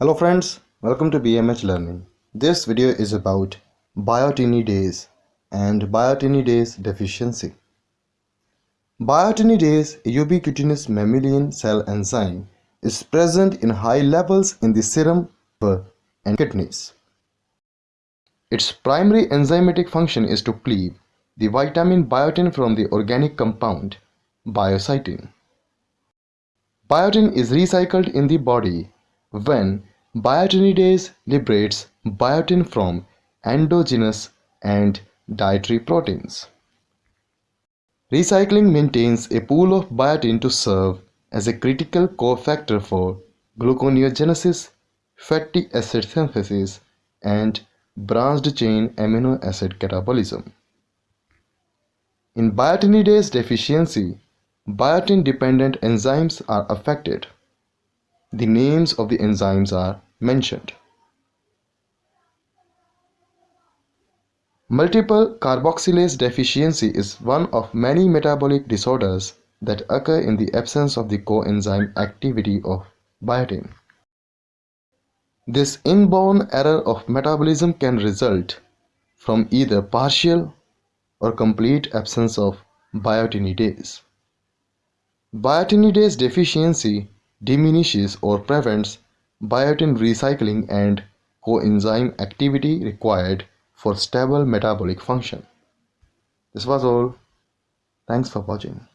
Hello friends, welcome to BMH Learning. This video is about biotinidase and biotinidase deficiency. Biotinidase, a ubiquitinous mammalian cell enzyme, is present in high levels in the serum and kidneys. Its primary enzymatic function is to cleave the vitamin biotin from the organic compound biocytin. Biotin is recycled in the body when biotinidase liberates biotin from endogenous and dietary proteins. Recycling maintains a pool of biotin to serve as a critical cofactor for gluconeogenesis, fatty acid synthesis, and branched chain amino acid catabolism. In biotinidase deficiency, biotin dependent enzymes are affected. The names of the enzymes are mentioned. Multiple carboxylase deficiency is one of many metabolic disorders that occur in the absence of the coenzyme activity of biotin. This inborn error of metabolism can result from either partial or complete absence of biotinidase. Biotinidase deficiency diminishes or prevents biotin recycling and coenzyme activity required for stable metabolic function. This was all. Thanks for watching.